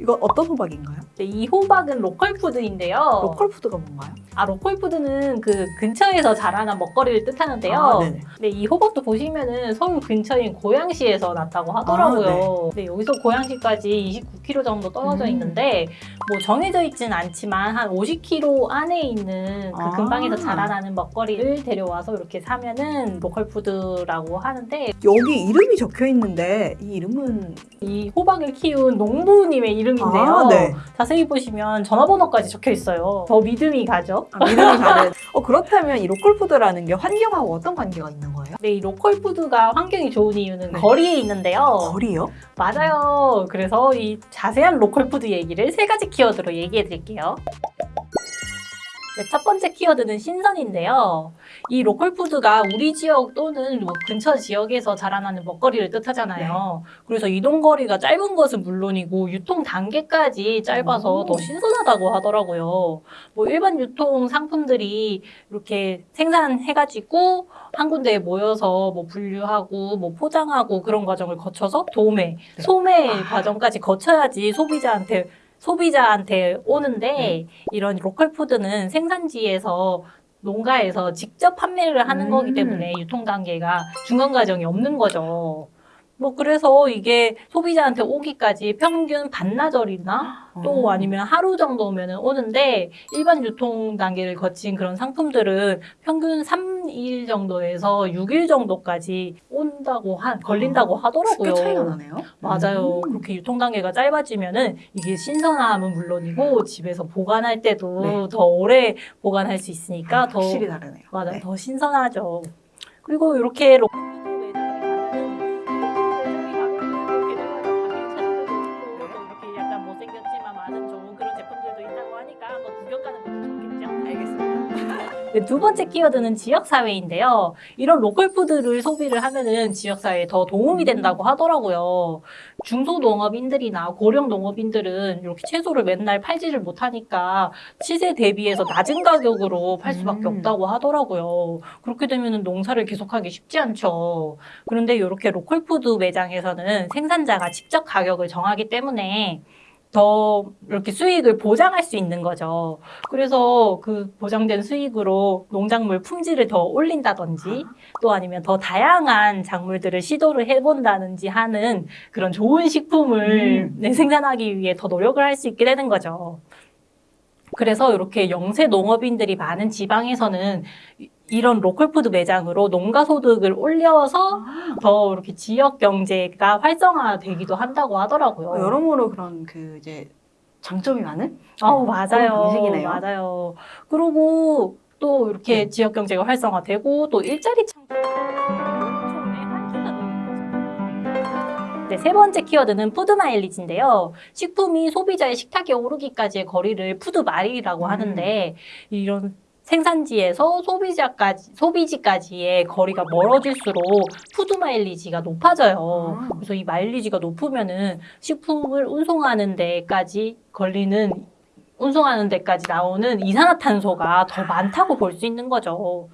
이거 어떤 호박인가요? 네, 이 호박은 로컬 푸드인데요. 로컬 푸드가 뭔가요? 아 로컬 푸드는 그 근처에서 자라난 먹거리를 뜻하는데요. 아, 네네. 네, 이 호박도 보시면은 서울 근처인 고양시에서 났다고 하더라고요. 네. 여기서 고양시까지 29km 정도 떨어져 음. 있는데 뭐 정해져 있진 않지만 한 50km 안에 있는 그 아. 근방에서 자라나는 먹거리를 데려와서 이렇게 사면은 로컬 푸드라고 하는데 여기 이름이 적혀 있는데 이 이름은 이 호박을 키운 농부님의 이름 인데요. 아, 네. 자세히 보시면 전화번호까지 적혀 있어요. 더 믿음이 가죠. 아, 믿음이 가는. 어 그렇다면 이 로컬 푸드라는 게 환경하고 어떤 관계가 있는 거예요? 네, 이 로컬 푸드가 환경이 좋은 이유는 네. 거리에 있는데요. 거리요? 맞아요. 그래서 이 자세한 로컬 푸드 얘기를 세 가지 키워드로 얘기해 드릴게요. 네, 첫 번째 키워드는 신선인데요. 이 로컬 푸드가 우리 지역 또는 뭐 근처 지역에서 자라나는 먹거리를 뜻하잖아요. 그래서 이동 거리가 짧은 것은 물론이고 유통 단계까지 짧아서 오. 더 신선하다고 하더라고요. 뭐 일반 유통 상품들이 이렇게 생산해가지고 한 군데에 모여서 뭐 분류하고 뭐 포장하고 그런 과정을 거쳐서 도매, 네. 소매 아. 과정까지 거쳐야지 소비자한테 소비자한테 오는데 네. 이런 로컬 푸드는 생산지에서 농가에서 직접 판매를 하는 음. 거기 때문에 유통 단계가 중간 과정이 없는 거죠. 뭐 그래서 이게 소비자한테 오기까지 평균 반나절이나 또 어. 아니면 하루 정도면 오는데 일반 유통 단계를 거친 그런 상품들은 평균 3 일 정도에서 6일 정도까지 온다고 하, 걸린다고 하더라고요. 꽤 차이가 나네요. 맞아요. 음. 그렇게 유통 단계가 짧아지면은 이게 신선함은 물론이고 집에서 보관할 때도 네. 더 오래 보관할 수 있으니까 더 확실히 다르네요. 맞아요. 네. 더 신선하죠. 그리고 이렇게 네, 두 번째 키워드는 지역사회인데요. 이런 로컬푸드를 소비를 하면은 지역사회에 더 도움이 된다고 하더라고요. 중소농업인들이나 고령농업인들은 이렇게 채소를 맨날 팔지를 못하니까 시세 대비해서 낮은 가격으로 팔 수밖에 음. 없다고 하더라고요. 그렇게 되면은 농사를 계속하기 쉽지 않죠. 그런데 이렇게 로컬푸드 매장에서는 생산자가 직접 가격을 정하기 때문에 더 이렇게 수익을 보장할 수 있는 거죠. 그래서 그 보장된 수익으로 농작물 품질을 더 올린다든지 또 아니면 더 다양한 작물들을 시도를 해본다든지 하는 그런 좋은 식품을 음. 네, 생산하기 위해 더 노력을 할 수 있게 되는 거죠. 그래서 이렇게 영세 농업인들이 많은 지방에서는 이- 이런 로컬푸드 매장으로 농가 소득을 올려서 더 이렇게 지역 경제가 활성화되기도 한다고 하더라고요. 어, 여러모로 그런 그 이제 장점이 많은 아우 네, 맞아요. 방식이네요. 맞아요. 그리고 또 이렇게 네. 지역 경제가 활성화되고 또 일자리 창출. 네, 세 번째 키워드는 푸드 마일리지인데요. 식품이 소비자의 식탁에 오르기까지의 거리를 푸드 마일이라고 음. 하는데 이런 생산지에서 소비자까지 소비지까지의 거리가 멀어질수록 푸드 마일리지가 높아져요. 아. 그래서 이 마일리지가 높으면은 식품을 운송하는 데까지 걸리는 운송하는 데까지 나오는 이산화탄소가 더 많다고 볼 수 있는 거죠.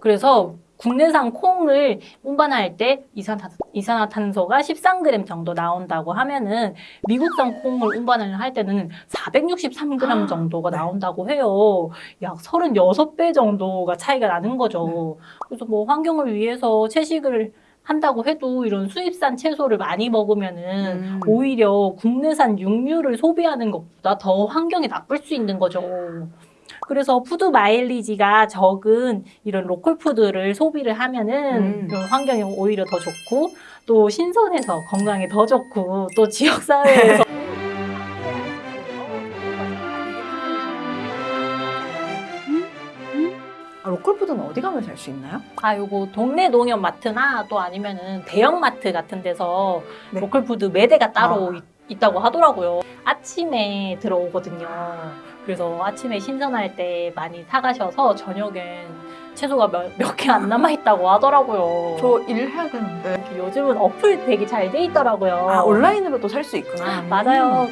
그래서 국내산 콩을 운반할 때 이산화, 이산화탄소 가 13g 정도 나온다고 하면은 미국산 콩을 운반을 할 때는 463g 정도가 네. 나온다고 해요. 약 36배 정도가 차이가 나는 거죠. 네. 그래서 뭐 환경을 위해서 채식을 한다고 해도 이런 수입산 채소를 많이 먹으면은 음. 오히려 국내산 육류를 소비하는 것보다 더 환경에 나쁠 수 있는 거죠. 그래서 푸드 마일리지가 적은 이런 로컬 푸드를 소비를 하면은 음. 환경이 오히려 더 좋고 또 신선해서 건강에 더 좋고 또 지역 사회에서 아, 로컬 푸드는 어디 가면 살 수 있나요? 아 요거 동네 농협 마트나 또 아니면은 대형 마트 같은 데서 네. 로컬 푸드 매대가 따로 아. 있, 있다고 하더라고요. 아침에 들어오거든요. 그래서 아침에 신선할 때 많이 사가셔서 저녁엔 채소가 몇 개 안 남아 있다고 하더라고요. 저 일해야 되는데 요즘은 어플 되게 잘 돼 있더라고요. 아 온라인으로도 살 수 있구나. 맞아요.